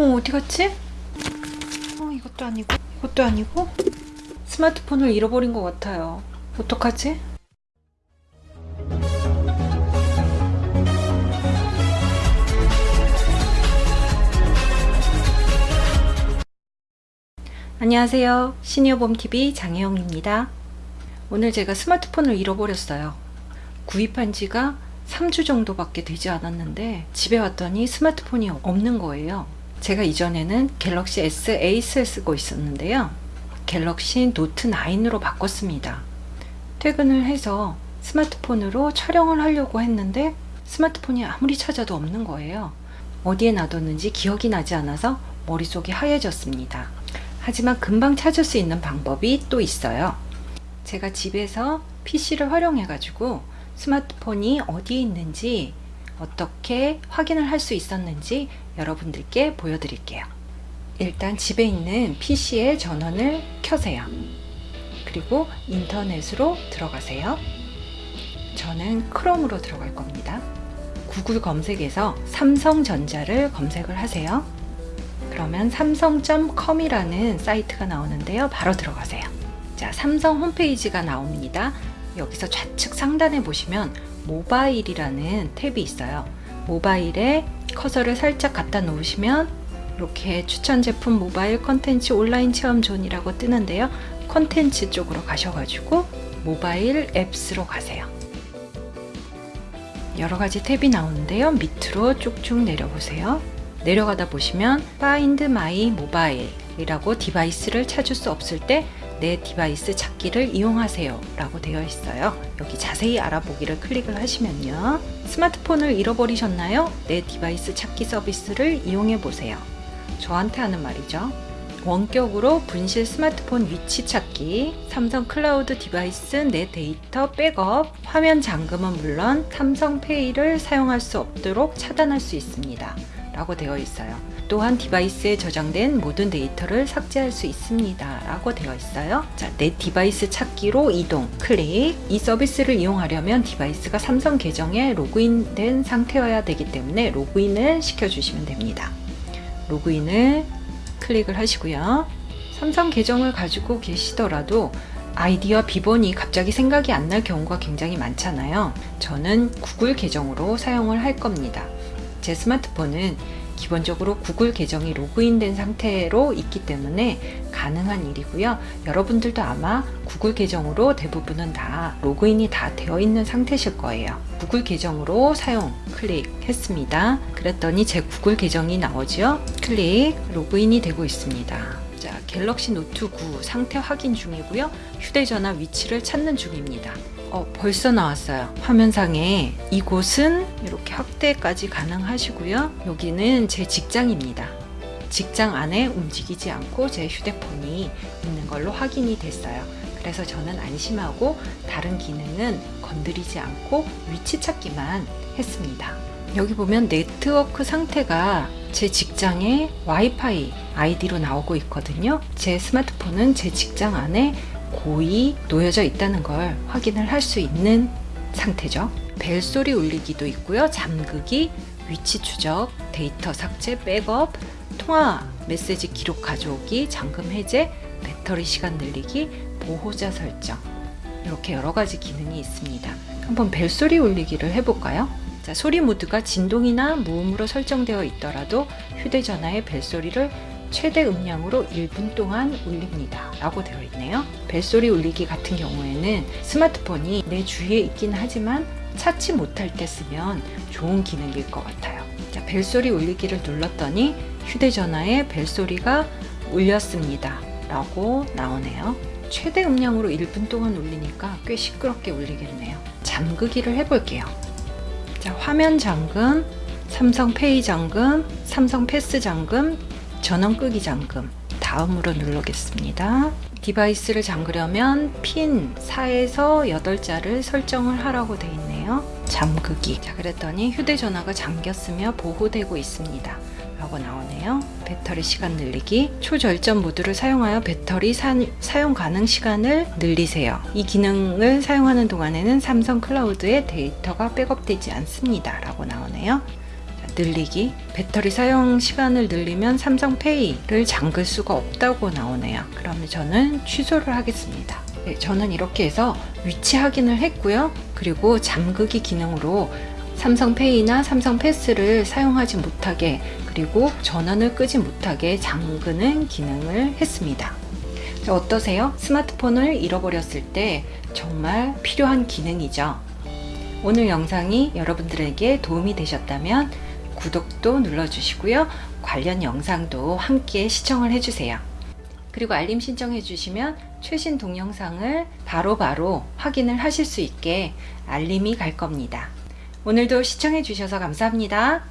어 어디 갔지? 어 이것도 아니고 이것도 아니고 스마트폰을 잃어버린 것 같아요. 어떡하지? 안녕하세요. 시니어봄TV 장혜영입니다. 오늘 제가 스마트폰을 잃어버렸어요. 구입한 지가 3주 정도밖에 되지 않았는데 집에 왔더니 스마트폰이 없는 거예요. 제가 이전에는 갤럭시 S eight를 쓰고 있었는데요. 갤럭시 노트 9으로 바꿨습니다. 퇴근을 해서 스마트폰으로 촬영을 하려고 했는데 스마트폰이 아무리 찾아도 없는 거예요. 어디에 놔뒀는지 기억이 나지 않아서 머릿속이 하얘졌습니다. 하지만 금방 찾을 수 있는 방법이 또 있어요. 제가 집에서 PC를 활용해 가지고 스마트폰이 어디에 있는지 어떻게 확인을 할 수 있었는지 여러분들께 보여드릴게요. 일단 집에 있는 PC의 전원을 켜세요. 그리고 인터넷으로 들어가세요. 저는 크롬으로 들어갈 겁니다. 구글 검색에서 삼성전자를 검색을 하세요. 그러면 삼성.com이라는 사이트가 나오는데요. 바로 들어가세요. 자, 삼성 홈페이지가 나옵니다. 여기서 좌측 상단에 보시면 모바일이라는 탭이 있어요. 모바일에 커서를 살짝 갖다 놓으시면 이렇게 추천 제품 모바일 컨텐츠 온라인 체험 존이라고 뜨는데요. 컨텐츠 쪽으로 가셔가지고 모바일 apps로 가세요. 여러 가지 탭이 나오는데요. 밑으로 쭉쭉 내려보세요. 내려가다 보시면 Find My Mobile 이라고 디바이스를 찾을 수 없을 때 내 디바이스 찾기를 이용하세요 라고 되어 있어요 여기 자세히 알아보기를 클릭을 하시면요 스마트폰을 잃어버리셨나요? 내 디바이스 찾기 서비스를 이용해 보세요 저한테 하는 말이죠 원격으로 분실 스마트폰 위치 찾기, 삼성 클라우드 디바이스 내 데이터 백업, 화면 잠금은 물론 삼성 페이를 사용할 수 없도록 차단할 수 있습니다. 라고 되어 있어요. 또한 디바이스에 저장된 모든 데이터를 삭제할 수 있습니다. 라고 되어 있어요. 자, 내 디바이스 찾기로 이동, 클릭. 이 서비스를 이용하려면 디바이스가 삼성 계정에 로그인된 상태여야 되기 때문에 로그인을 시켜주시면 됩니다. 로그인을 클릭을 하시고요. 삼성 계정을 가지고 계시더라도 아이디와 비번이 갑자기 생각이 안 날 경우가 굉장히 많잖아요. 저는 구글 계정으로 사용을 할 겁니다. 제 스마트폰은 기본적으로 구글 계정이 로그인된 상태로 있기 때문에 가능한 일이고요. 여러분들도 아마 구글 계정으로 대부분은 다 로그인이 다 되어 있는 상태실 거예요. 구글 계정으로 사용 클릭했습니다. 그랬더니 제 구글 계정이 나오죠. 클릭 로그인이 되고 있습니다. 자, 갤럭시 노트 9 상태 확인 중이고요. 휴대전화 위치를 찾는 중입니다. 어, 벌써 나왔어요. 화면상에 이곳은 이렇게 확대까지 가능하시고요. 여기는 제 직장입니다. 직장 안에 움직이지 않고 제 휴대폰이 있는 걸로 확인이 됐어요. 그래서 저는 안심하고 다른 기능은 건드리지 않고 위치 찾기만 했습니다. 여기 보면 네트워크 상태가 제 직장의 와이파이 아이디로 나오고 있거든요. 제 스마트폰은 제 직장 안에 고이 놓여져 있다는 걸 확인을 할 수 있는 상태죠. 벨소리 울리기도 있고요. 잠그기, 위치 추적, 데이터 삭제, 백업, 통화 메시지 기록 가져오기, 잠금 해제, 배터리 시간 늘리기, 보호자 설정 이렇게 여러 가지 기능이 있습니다. 한번 벨소리 울리기를 해볼까요? 자, 소리 모드가 진동이나 무음으로 설정되어 있더라도 휴대전화의 벨소리를 최대 음량으로 1분 동안 울립니다 라고 되어 있네요. 벨소리 울리기 같은 경우에는 스마트폰이 내 주위에 있긴 하지만 찾지 못할 때 쓰면 좋은 기능일 것 같아요. 자, 벨소리 울리기를 눌렀더니 휴대전화에 벨소리가 울렸습니다 라고 나오네요. 최대 음량으로 1분 동안 울리니까 꽤 시끄럽게 울리겠네요. 잠그기를 해볼게요. 자, 화면 잠금, 삼성 페이 잠금, 삼성 패스 잠금, 전원 끄기 잠금 다음으로 누르겠습니다. 디바이스를 잠그려면 핀 4에서 8자를 설정을 하라고 되어 있네요. 잠그기 자 그랬더니 휴대전화가 잠겼으며 보호되고 있습니다. 라고 나오네요. 배터리 시간 늘리기 초절전 모드를 사용하여 배터리 사, 사용 가능 시간을 늘리세요. 이 기능을 사용하는 동안에는 삼성 클라우드에 데이터가 백업되지 않습니다. 라고 나오네요. 늘리기 배터리 사용 시간을 늘리면 삼성페이를 잠글 수가 없다고 나오네요. 그러면 저는 취소를 하겠습니다. 네, 저는 이렇게 해서 위치 확인을 했고요. 그리고 잠그기 기능으로 삼성페이나 삼성패스를 사용하지 못하게 그리고 전원을 끄지 못하게 잠그는 기능을 했습니다. 자, 어떠세요? 스마트폰을 잃어버렸을 때 정말 필요한 기능이죠. 오늘 영상이 여러분들에게 도움이 되셨다면 구독도 눌러주시고요. 관련 영상도 함께 시청을 해주세요. 그리고 알림 신청해 주시면 최신 동영상을 바로바로 바로 확인을 하실 수 있게 알림이 갈 겁니다. 오늘도 시청해 주셔서 감사합니다.